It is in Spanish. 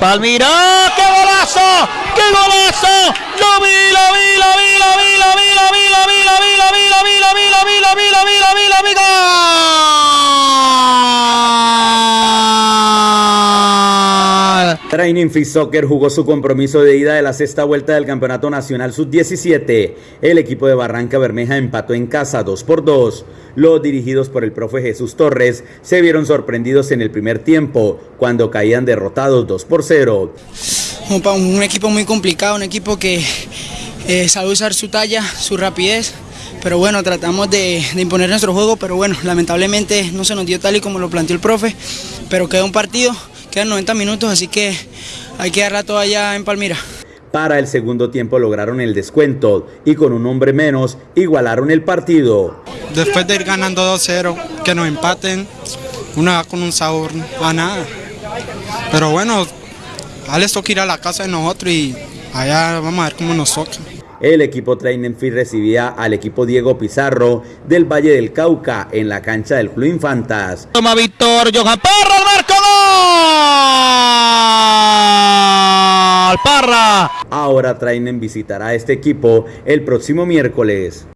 Palmira, qué golazo, Training Free Soccer jugó su compromiso de ida de la sexta vuelta del Campeonato Nacional Sub-17. El equipo de Barranca Bermeja empató en casa 2 por 2. Los dirigidos por el profe Jesús Torres se vieron sorprendidos en el primer tiempo, cuando caían derrotados 2 por 0. Un, equipo muy complicado, un equipo que eh, sabe usar su talla, su rapidez, pero bueno, tratamos de, de imponer nuestro juego, pero bueno, lamentablemente no se nos dio tal y como lo planteó el profe, pero queda un partido, quedan 90 minutos, así que hay que darla toda allá en Palmira. Para el segundo tiempo lograron el descuento y con un hombre menos igualaron el partido. después de ir ganando 2-0, que nos empaten, uno va con un sabor a nada. Pero bueno, a les toca ir a la casa de nosotros y allá vamos a ver cómo nos toca. El equipo Training Free recibía al equipo Diego Pizarro del Valle del Cauca en la cancha del Club Infantas. Toma Víctor, Johan Parra, al marco, gol. Parra. Ahora Trainen visitará este equipo el próximo miércoles.